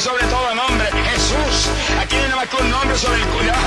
sobre todo nombre, Jesús. Aquí hay nada más que un nombre sobre el debajo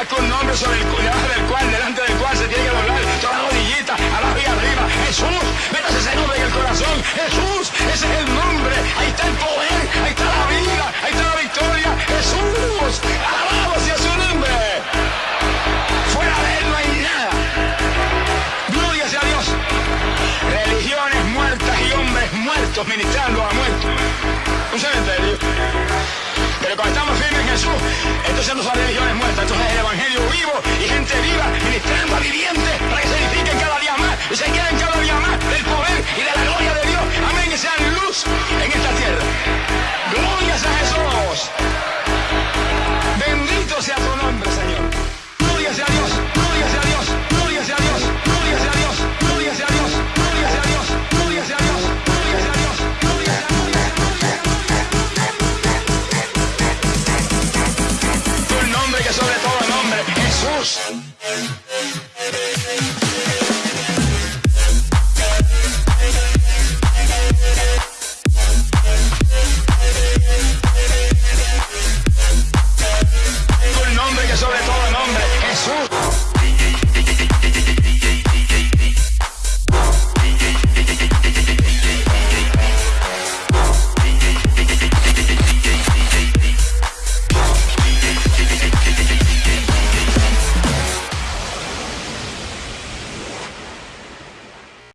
más que un nombre sobre el del cual, delante del cual se tiene que doblar toda rodillita, abajo y arriba. Jesús, métase ese nombre en el corazón. Jesús, ese es el nombre. Ahí está el poder, ahí está la vida, ahí está la victoria. Jesús, alabamos a su nombre. Fuera de él no hay nada. Gloria sea a Dios. Religiones muertas y hombres muertos ministrando a muertos. Un cementerio. house.